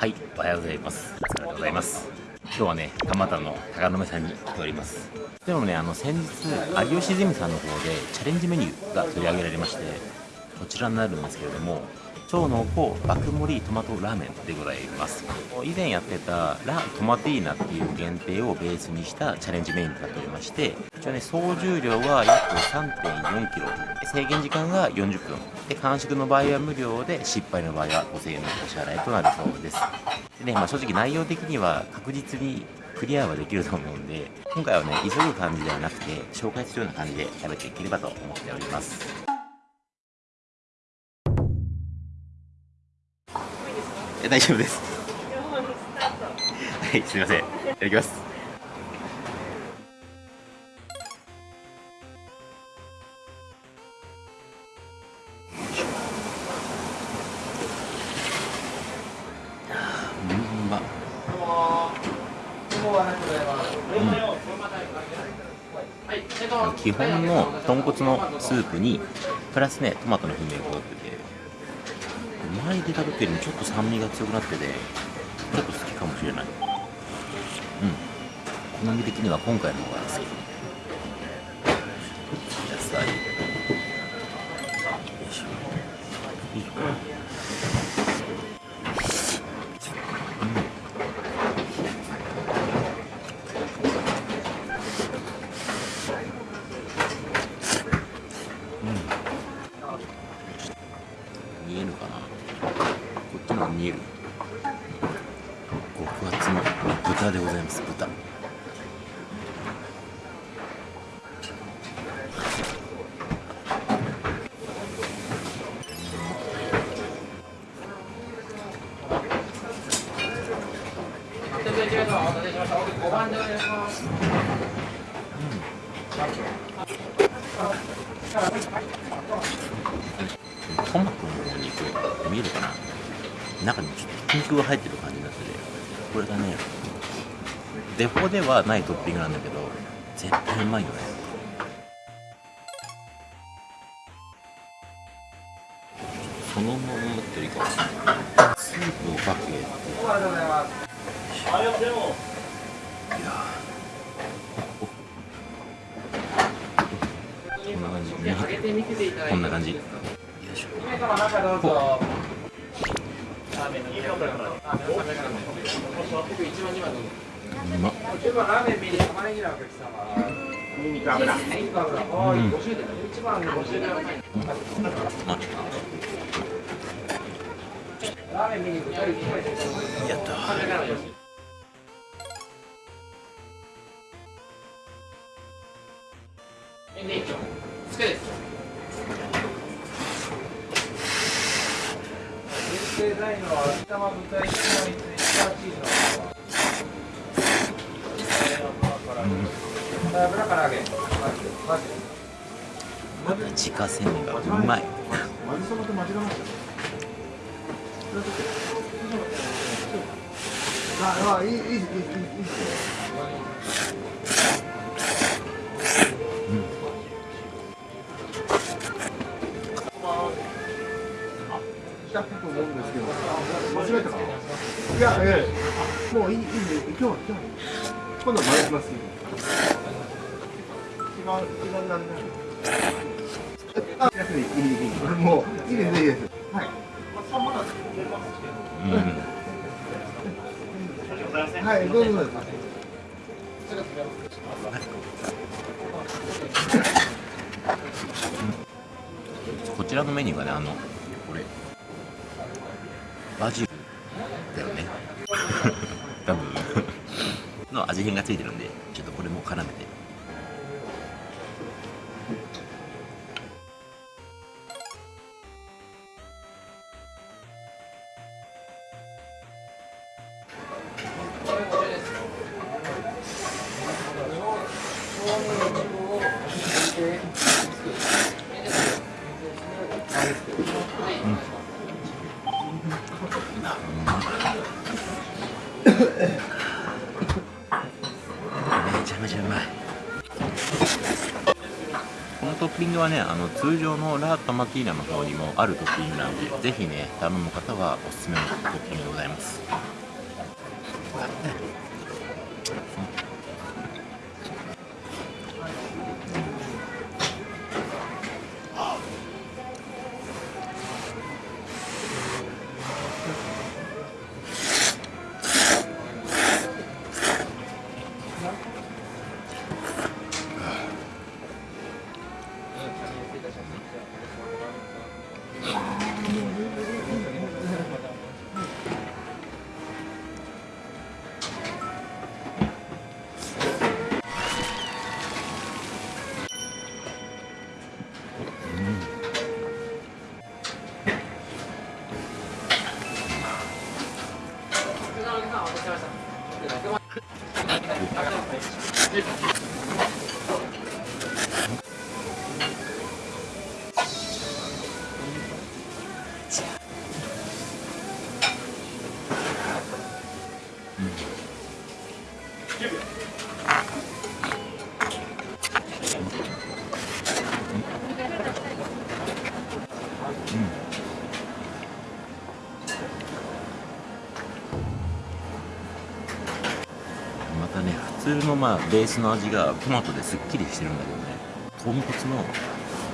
はいおはようございます。お疲れでございます。今日はね蒲田の高野目さんに来ております。でもねあの先日有吉ゼミさんの方でチャレンジメニューが取り上げられましてこちらになるんですけれども超濃厚爆盛りトマトラーメンでございます。以前やってたラ・トマティーナっていう限定をベースにしたチャレンジメニューとなっておりまして一応ね総重量は約 3.4kg 制限時間が40分。で完食の場合は無料で失敗の場合は5000円のお支払いとなるそうです。でね、まあ、正直内容的には確実にクリアはできると思うんで今回はね急ぐ感じではなくて紹介するような感じで食べていければと思っております。大丈夫です。はいすいません。いただきます。基本の豚骨のスープにプラスねトマトの風味が加わってて前で食べてるよりちょっと酸味が強くなっててちょっと好きかもしれない。うん。好み的には今回の方が好き。トマトの肉見えるかな？中にちょっとピンクが入ってる感じになっててこれがねデフォではないトッピングなんだけど絶対うまいよね。そのままっていうかスープをかけて。いやこんな感じこんな感じ。うまっやったないのは味玉豚一枚ツイスターチーズの油から揚げ自家製麺がうまい。ああいいいいいいいい思うんですけど、間違えたか。いや、ええ、もういい、いいね、今日は、今日今度は回します。違う、違う、なんで。あ、いい、いい、いい、もう、いいです、いいです。はい。うん。はい、どうぞ。こちらのメニューがね、あの、バジルだよね。多分。の味変がついてるんでちょっとこれも絡めてめちゃめちゃうまい。このトッピングはねあの通常のラー・トマティーナの方にもあるトッピングなのでぜひね頼む方はおすすめのトッピングでございます。Ich またね普通のまあベースの味がトマトですっきりしてるんだけどね豚骨の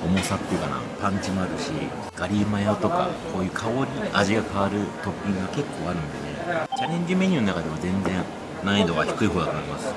重さっていうかなパンチもあるしガリマヨとかこういう香り味が変わるトッピングが結構あるんでねチャレンジメニューの中でも全然難易度は低い方だと思います。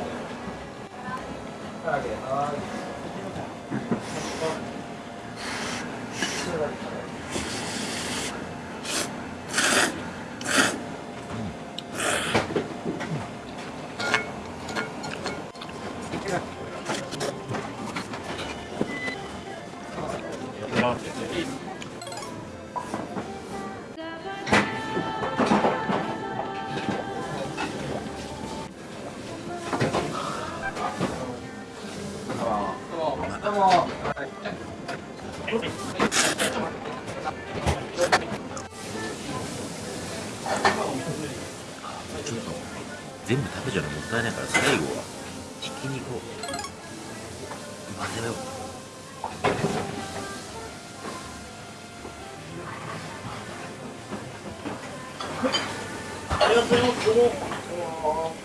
ちょっと全部食べちゃうのもったいないから最後はひき肉を混ぜようありがとうございます。どうも。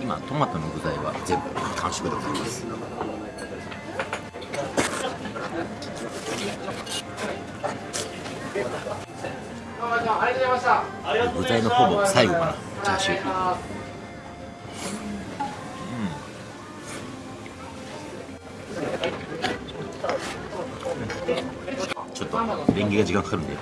今トマトの具材は全部完食でございますありがとうございました。ありがとうご具ざいました。材のほぼ最後かなチャーシューちょっとレンゲが時間かかるんで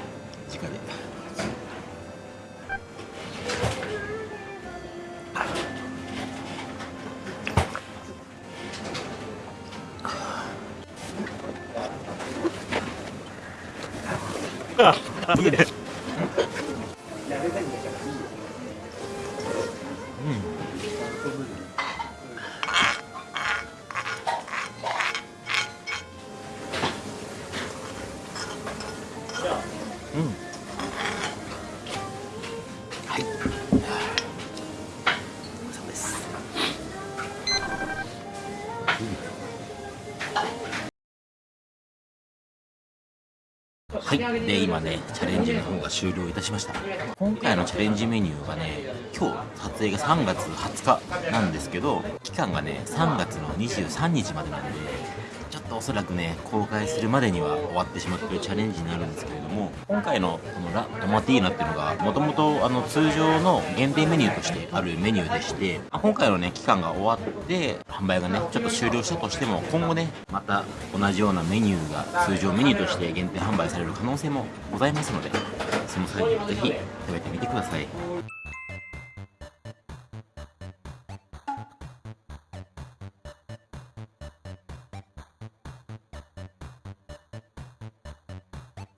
直でいい はい。そうですはい、で今ねチャレンジの方が終了いたしました。今回のチャレンジメニューがね今日撮影が3月20日なんですけど期間がね3月の23日までなんで。おそらくね公開するまでには終わってしまってるチャレンジになるんですけれども今回のこのラ・トマティーナっていうのがもともと通常の限定メニューとしてあるメニューでしてま今回のね期間が終わって販売がねちょっと終了したとしても今後ねまた同じようなメニューが通常メニューとして限定販売される可能性もございますのでその際にぜひ食べてみてください。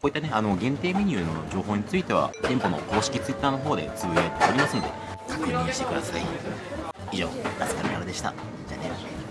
こういったね、あの、限定メニューの情報については、店舗の公式ツイッターの方でつぶやいておりますので、確認してください。以上、ラスカルからでした。じゃあね。